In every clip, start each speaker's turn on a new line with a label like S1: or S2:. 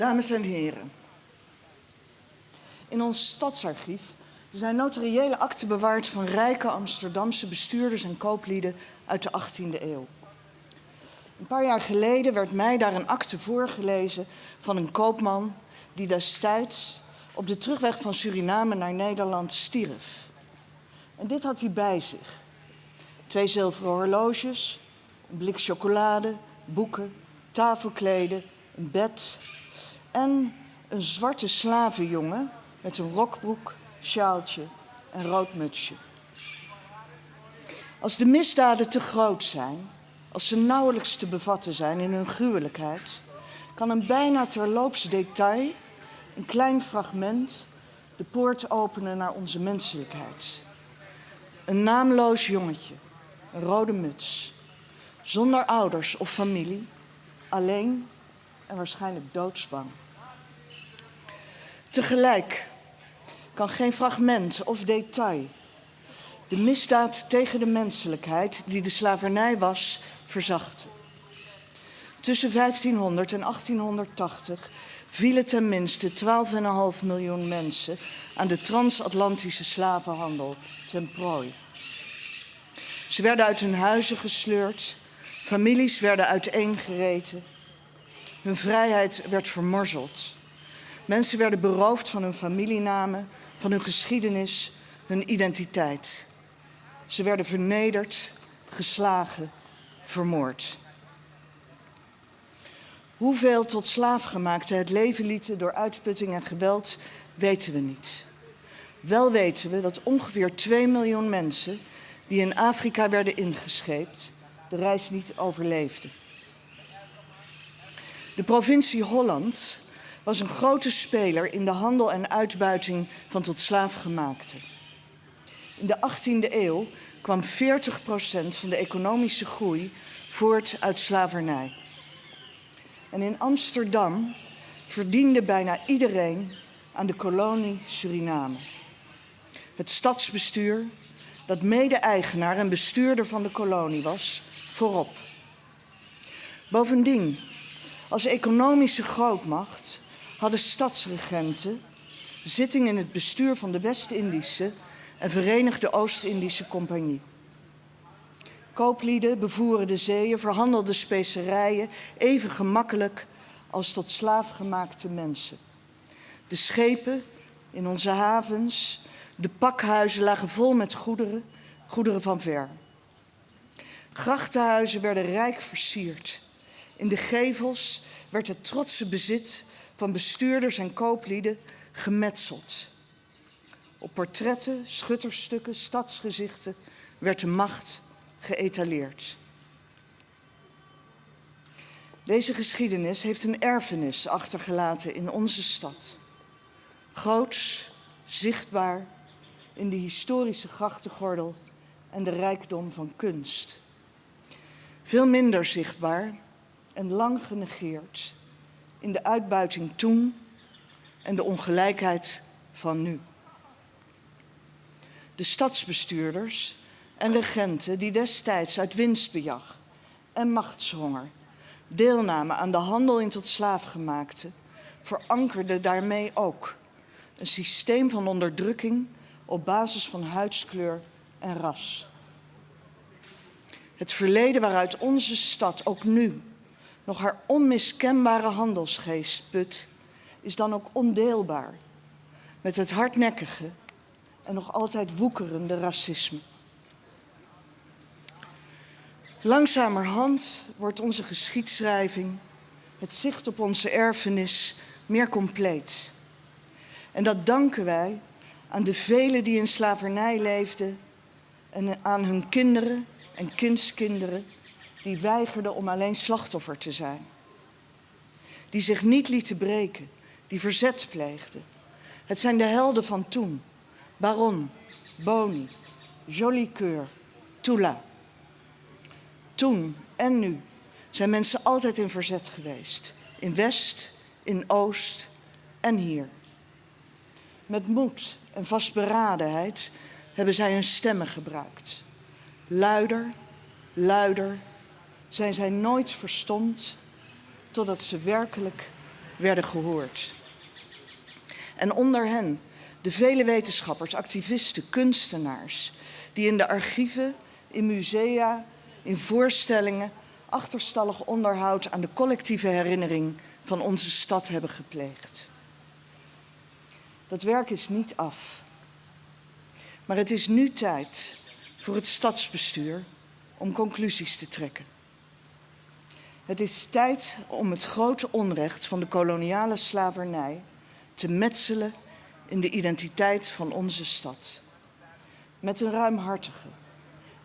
S1: Dames en heren, in ons stadsarchief zijn notariële akten bewaard van rijke Amsterdamse bestuurders en kooplieden uit de 18e eeuw. Een paar jaar geleden werd mij daar een akte voorgelezen van een koopman die destijds op de terugweg van Suriname naar Nederland stierf. En dit had hij bij zich. Twee zilveren horloges, een blik chocolade, boeken, tafelkleden, een bed en een zwarte slavenjongen met een rokbroek, sjaaltje en rood mutsje. Als de misdaden te groot zijn, als ze nauwelijks te bevatten zijn in hun gruwelijkheid, kan een bijna terloops detail, een klein fragment, de poort openen naar onze menselijkheid. Een naamloos jongetje, een rode muts, zonder ouders of familie, alleen en waarschijnlijk doodsbang. Tegelijk kan geen fragment of detail de misdaad tegen de menselijkheid die de slavernij was, verzachten. Tussen 1500 en 1880 vielen ten minste 12,5 miljoen mensen aan de transatlantische slavenhandel ten prooi. Ze werden uit hun huizen gesleurd, families werden uiteengereten, hun vrijheid werd vermorzeld. Mensen werden beroofd van hun familienamen, van hun geschiedenis, hun identiteit. Ze werden vernederd, geslagen, vermoord. Hoeveel tot slaafgemaakten het leven lieten door uitputting en geweld, weten we niet. Wel weten we dat ongeveer 2 miljoen mensen die in Afrika werden ingescheept, de reis niet overleefden. De provincie Holland was een grote speler in de handel en uitbuiting van tot slaafgemaakten. In de 18e eeuw kwam 40% van de economische groei voort uit slavernij. En in Amsterdam verdiende bijna iedereen aan de kolonie Suriname. Het stadsbestuur, dat mede-eigenaar en bestuurder van de kolonie was, voorop. Bovendien, als economische grootmacht hadden stadsregenten zitting in het bestuur van de West-Indische en Verenigde Oost-Indische Compagnie. Kooplieden bevoeren de zeeën, verhandelden specerijen even gemakkelijk als tot slaafgemaakte mensen. De schepen in onze havens, de pakhuizen lagen vol met goederen, goederen van ver. Grachtenhuizen werden rijk versierd. In de gevels werd het trotse bezit van bestuurders en kooplieden gemetseld. Op portretten, schutterstukken, stadsgezichten werd de macht geëtaleerd. Deze geschiedenis heeft een erfenis achtergelaten in onze stad. Groots, zichtbaar in de historische grachtengordel en de rijkdom van kunst. Veel minder zichtbaar en lang genegeerd in de uitbuiting toen en de ongelijkheid van nu. De stadsbestuurders en regenten die destijds uit winstbejag en machtshonger deelnamen aan de handel in tot slaafgemaakte, verankerden daarmee ook een systeem van onderdrukking op basis van huidskleur en ras. Het verleden waaruit onze stad ook nu nog haar onmiskenbare handelsgeest put, is dan ook ondeelbaar met het hardnekkige en nog altijd woekerende racisme. Langzamerhand wordt onze geschiedschrijving, het zicht op onze erfenis, meer compleet. En dat danken wij aan de velen die in slavernij leefden en aan hun kinderen en kindskinderen die weigerden om alleen slachtoffer te zijn. Die zich niet lieten breken, die verzet pleegden. Het zijn de helden van toen. Baron, Boni, Jolicoeur, Tula. Toen en nu zijn mensen altijd in verzet geweest. In West, in Oost en hier. Met moed en vastberadenheid hebben zij hun stemmen gebruikt. Luider, luider zijn zij nooit verstomd totdat ze werkelijk werden gehoord. En onder hen de vele wetenschappers, activisten, kunstenaars, die in de archieven, in musea, in voorstellingen achterstallig onderhoud aan de collectieve herinnering van onze stad hebben gepleegd. Dat werk is niet af. Maar het is nu tijd voor het stadsbestuur om conclusies te trekken. Het is tijd om het grote onrecht van de koloniale slavernij te metselen in de identiteit van onze stad. Met een ruimhartige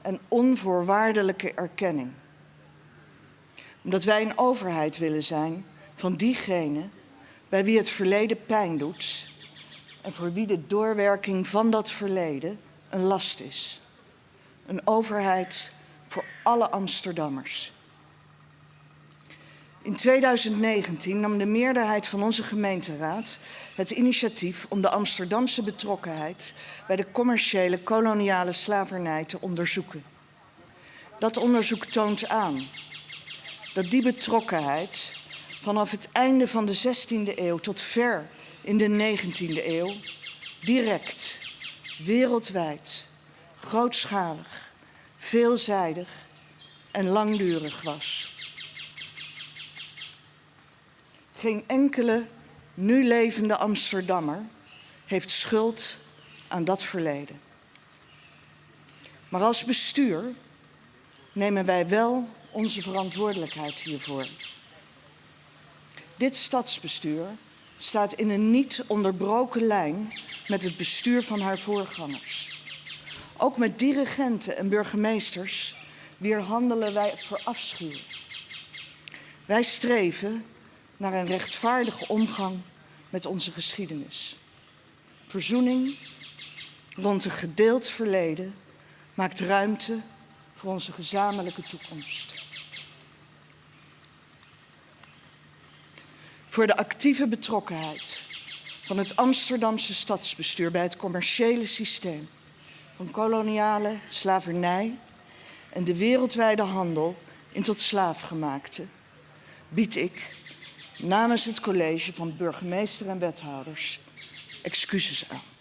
S1: en onvoorwaardelijke erkenning. Omdat wij een overheid willen zijn van diegenen bij wie het verleden pijn doet en voor wie de doorwerking van dat verleden een last is. Een overheid voor alle Amsterdammers. In 2019 nam de meerderheid van onze gemeenteraad het initiatief om de Amsterdamse betrokkenheid bij de commerciële koloniale slavernij te onderzoeken. Dat onderzoek toont aan dat die betrokkenheid vanaf het einde van de 16e eeuw tot ver in de 19e eeuw direct, wereldwijd, grootschalig, veelzijdig en langdurig was. Geen enkele nu levende Amsterdammer heeft schuld aan dat verleden. Maar als bestuur nemen wij wel onze verantwoordelijkheid hiervoor. Dit stadsbestuur staat in een niet onderbroken lijn met het bestuur van haar voorgangers. Ook met dirigenten en burgemeesters wier handelen wij verafschuwen. Wij streven naar een rechtvaardige omgang met onze geschiedenis. Verzoening rond een gedeeld verleden maakt ruimte voor onze gezamenlijke toekomst. Voor de actieve betrokkenheid van het Amsterdamse stadsbestuur bij het commerciële systeem van koloniale slavernij en de wereldwijde handel in tot slaafgemaakte bied ik namens het college van burgemeester en wethouders excuses aan.